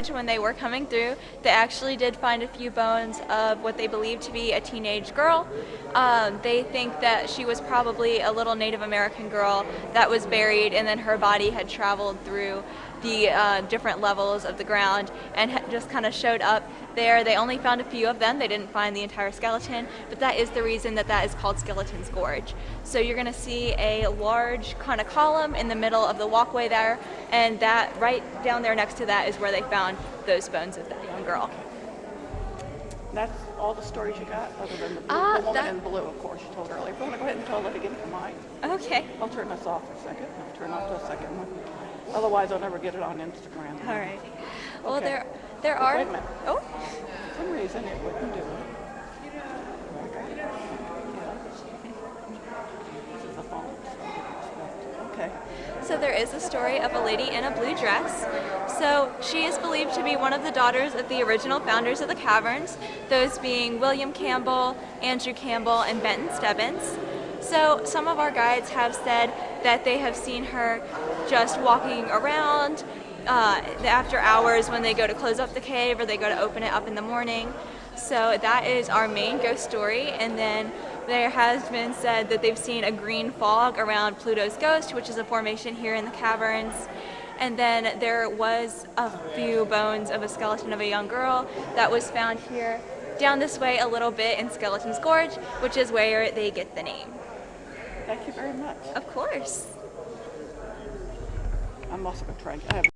Gorge, when they were coming through, they actually did find a few bones of what they believe to be a teenage girl. Um, they think that she was probably a little Native American girl that was buried and then her body had traveled through the uh, different levels of the ground and just kind of showed up there. They only found a few of them. They didn't find the entire skeleton, but that is the reason that that is called Skeleton's Gorge. So you're going to see a large kind of column in the middle of the walkway there, and that right down there next to that is where they found those bones of that young girl. That's all the stories you got, other than the, blue, Uh, the woman that- in blue, of course, you told earlier. If you want to go ahead and tell it again for mine, Okay. I'll turn this off for a second. I'll turn off the second one. Otherwise, I'll never get it on Instagram. All right. Well, Okay. there there Wait are. a minute. Oh. For some reason, it wouldn't do it. Okay. Yeah. This is a phone, so I didn't expect- Okay. So there is a story of a lady in a blue dress. So she is believed to be one of the daughters of the original founders of the caverns, those being William Campbell, Andrew Campbell, and Benton Stebbins. So some of our guides have said that they have seen her just walking around uh, after hours when they go to close up the cave or they go to open it up in the morning. So that is our main ghost story. And then there has been said that they've seen a green fog around Pluto's ghost, which is a formation here in the caverns. And then there was a few bones of a skeleton of a young girl that was found here down this way a little bit in Skeleton's Gorge, which is where they get the name. Thank you very much. Of course. I'm also going to try. I have